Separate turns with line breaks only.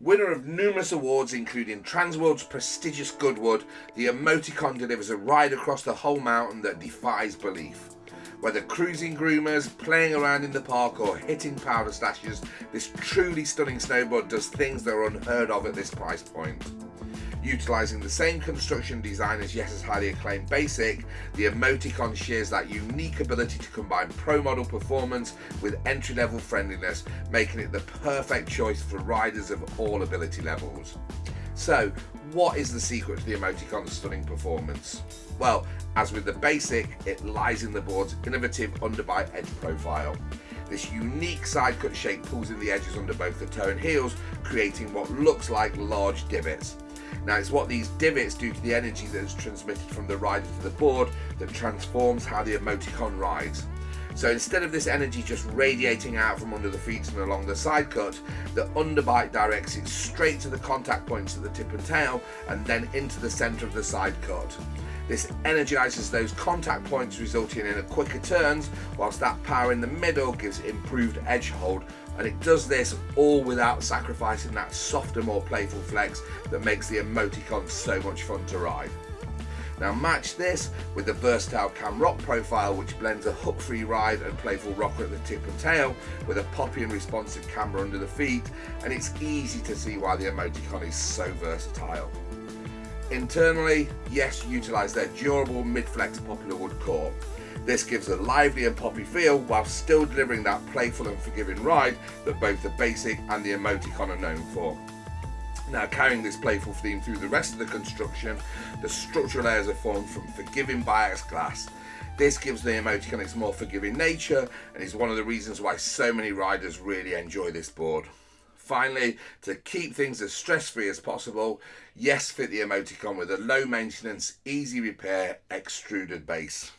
Winner of numerous awards, including Transworld's prestigious Goodwood, the emoticon delivers a ride across the whole mountain that defies belief. Whether cruising groomers, playing around in the park, or hitting powder stashes, this truly stunning snowboard does things that are unheard of at this price point. Utilising the same construction design as Yes's highly acclaimed Basic, the Emoticon shares that unique ability to combine pro model performance with entry level friendliness, making it the perfect choice for riders of all ability levels. So, what is the secret to the Emoticon's stunning performance? Well, as with the Basic, it lies in the board's innovative underbite edge profile. This unique side cut shape pulls in the edges under both the toe and heels, creating what looks like large divots. Now it's what these divots do to the energy that is transmitted from the rider to the board that transforms how the emoticon rides. So instead of this energy just radiating out from under the feet and along the side cut, the underbite directs it straight to the contact points at the tip and tail and then into the centre of the side cut. This energizes those contact points resulting in a quicker turns whilst that power in the middle gives improved edge hold and it does this all without sacrificing that softer more playful flex that makes the emoticon so much fun to ride. Now match this with the versatile CamRock profile which blends a hook free ride and playful rocker at the tip and tail with a poppy and responsive camber under the feet and it's easy to see why the emoticon is so versatile. Internally, yes, utilise their durable mid-flex poplar wood core. This gives a lively and poppy feel while still delivering that playful and forgiving ride that both the basic and the emoticon are known for. Now carrying this playful theme through the rest of the construction, the structural layers are formed from forgiving bias glass. This gives the emoticon its more forgiving nature and is one of the reasons why so many riders really enjoy this board. Finally, to keep things as stress-free as possible, yes fit the emoticon with a low maintenance, easy repair extruded base.